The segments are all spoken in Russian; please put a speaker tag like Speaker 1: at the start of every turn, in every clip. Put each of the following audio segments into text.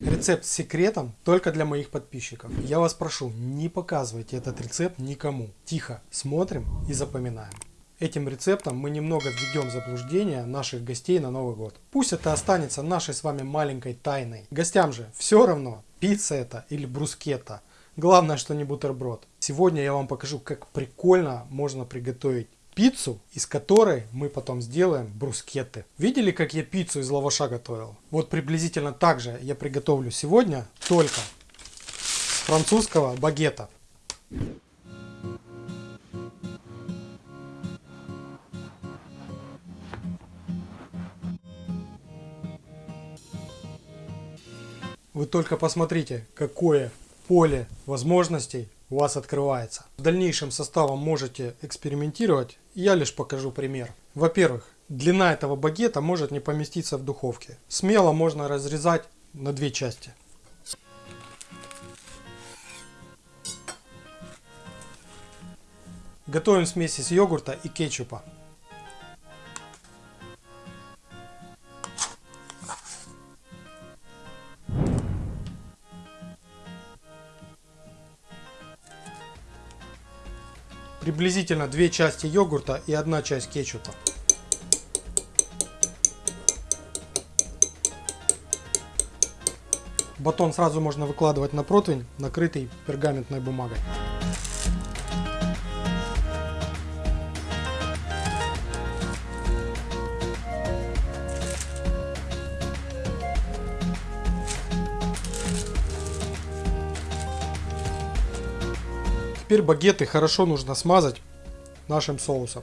Speaker 1: Рецепт с секретом только для моих подписчиков. Я вас прошу, не показывайте этот рецепт никому. Тихо смотрим и запоминаем. Этим рецептом мы немного введем в заблуждение наших гостей на Новый год. Пусть это останется нашей с вами маленькой тайной. Гостям же все равно, пицца это или брускетта. Главное, что не бутерброд. Сегодня я вам покажу, как прикольно можно приготовить пиццу, из которой мы потом сделаем брускетты. Видели, как я пиццу из лаваша готовил? Вот приблизительно так же я приготовлю сегодня, только французского багета. Вы только посмотрите, какое поле возможностей у вас открывается. В дальнейшем составом можете экспериментировать, я лишь покажу пример. Во-первых, длина этого багета может не поместиться в духовке. Смело можно разрезать на две части. Готовим смесь из йогурта и кетчупа. Приблизительно две части йогурта и одна часть кетчупа. Батон сразу можно выкладывать на противень, накрытый пергаментной бумагой. Теперь багеты хорошо нужно смазать нашим соусом.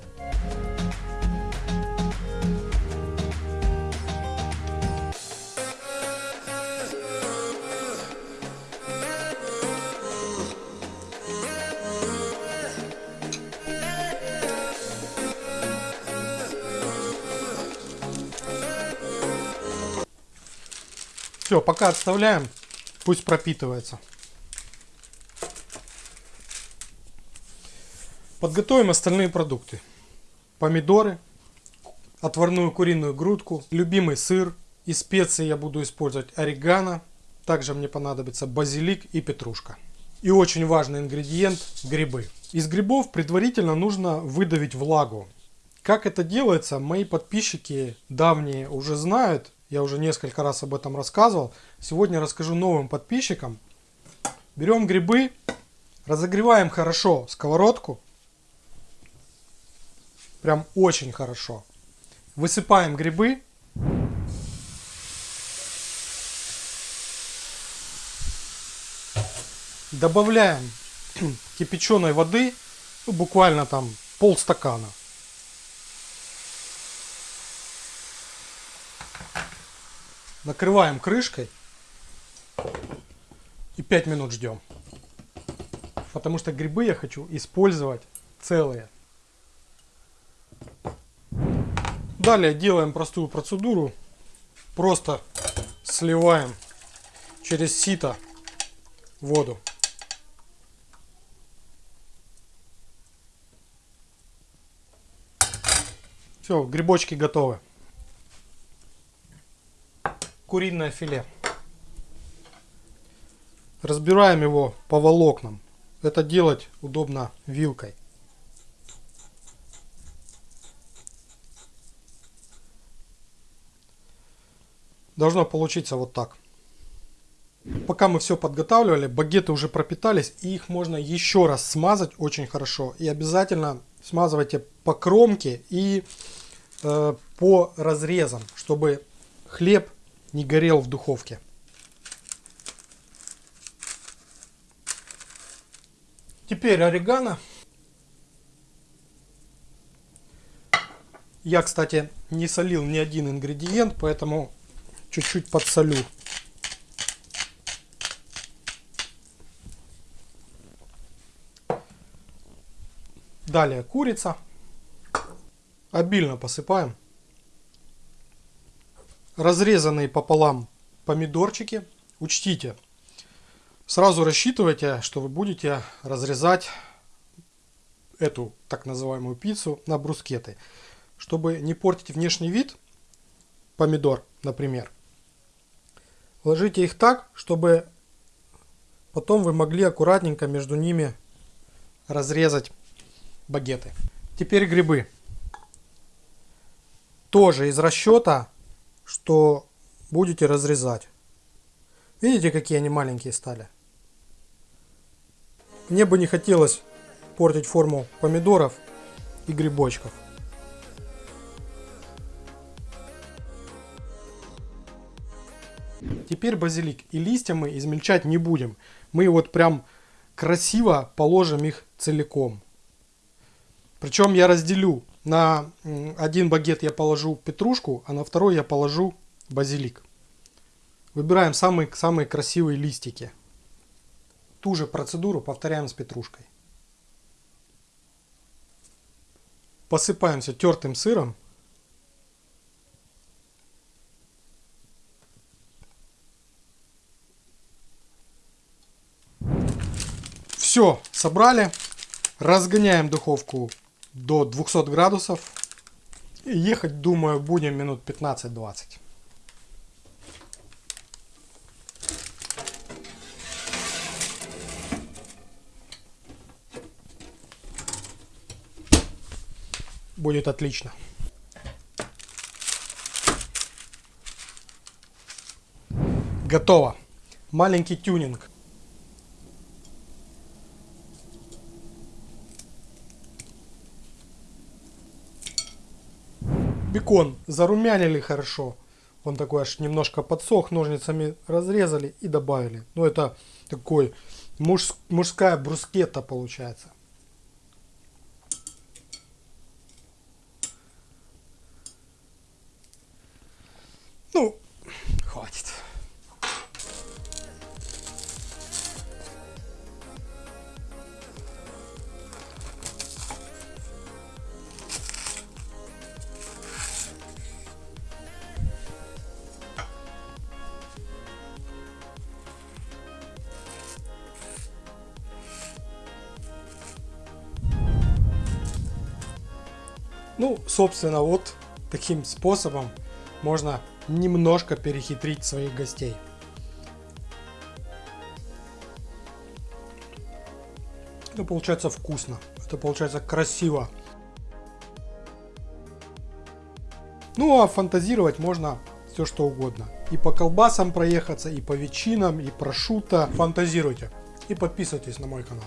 Speaker 1: Все, пока отставляем, пусть пропитывается. Подготовим остальные продукты. Помидоры, отварную куриную грудку, любимый сыр. Из специй я буду использовать орегано. Также мне понадобится базилик и петрушка. И очень важный ингредиент – грибы. Из грибов предварительно нужно выдавить влагу. Как это делается, мои подписчики давние уже знают. Я уже несколько раз об этом рассказывал. Сегодня расскажу новым подписчикам. Берем грибы, разогреваем хорошо сковородку. Прям очень хорошо. Высыпаем грибы. Добавляем кипяченой воды, ну, буквально там полстакана. Накрываем крышкой и 5 минут ждем. Потому что грибы я хочу использовать целые. Далее делаем простую процедуру. Просто сливаем через сито воду. Все, грибочки готовы. Куриное филе. Разбираем его по волокнам. Это делать удобно вилкой. Должно получиться вот так. Пока мы все подготавливали, багеты уже пропитались, и их можно еще раз смазать очень хорошо. И обязательно смазывайте по кромке и э, по разрезам, чтобы хлеб не горел в духовке. Теперь орегано. Я, кстати, не солил ни один ингредиент, поэтому чуть-чуть подсолю. Далее курица. Обильно посыпаем. Разрезанные пополам помидорчики. Учтите, сразу рассчитывайте, что вы будете разрезать эту так называемую пиццу на брускеты. Чтобы не портить внешний вид помидор, например, Ложите их так, чтобы потом вы могли аккуратненько между ними разрезать багеты. Теперь грибы. Тоже из расчета, что будете разрезать. Видите, какие они маленькие стали? Мне бы не хотелось портить форму помидоров и грибочков. Теперь базилик. И листья мы измельчать не будем. Мы вот прям красиво положим их целиком. Причем я разделю. На один багет я положу петрушку, а на второй я положу базилик. Выбираем самые, самые красивые листики. Ту же процедуру повторяем с петрушкой. Посыпаем все тертым сыром. Все, собрали. Разгоняем духовку до 200 градусов. И ехать, думаю, будем минут 15-20. Будет отлично. Готово. Маленький тюнинг. Бекон зарумянили хорошо. Он такой аж немножко подсох, ножницами разрезали и добавили. Ну это такой муж, мужская брускетта получается. Ну, Ну, собственно, вот таким способом можно немножко перехитрить своих гостей. Это получается вкусно, это получается красиво. Ну а фантазировать можно все что угодно. И по колбасам проехаться, и по ветчинам, и прошута. Фантазируйте. И подписывайтесь на мой канал.